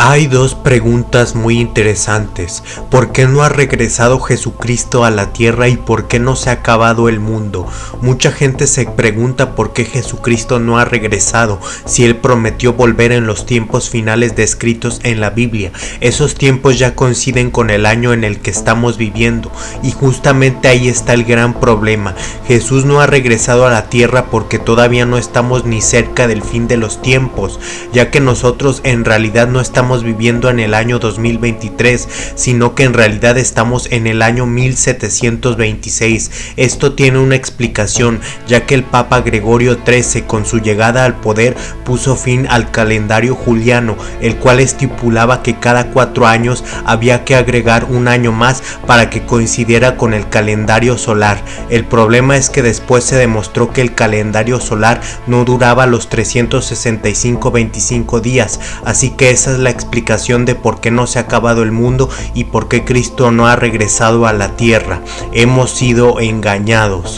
Hay dos preguntas muy interesantes. ¿Por qué no ha regresado Jesucristo a la tierra y por qué no se ha acabado el mundo? Mucha gente se pregunta por qué Jesucristo no ha regresado si él prometió volver en los tiempos finales descritos en la Biblia. Esos tiempos ya coinciden con el año en el que estamos viviendo y justamente ahí está el gran problema. Jesús no ha regresado a la tierra porque todavía no estamos ni cerca del fin de los tiempos, ya que nosotros en realidad no estamos viviendo en el año 2023, sino que en realidad estamos en el año 1726. Esto tiene una explicación, ya que el Papa Gregorio XIII con su llegada al poder puso fin al calendario juliano, el cual estipulaba que cada cuatro años había que agregar un año más para que coincidiera con el calendario solar. El problema es que después se demostró que el calendario solar no duraba los 365-25 días, así que esa es la explicación de por qué no se ha acabado el mundo y por qué Cristo no ha regresado a la tierra. Hemos sido engañados.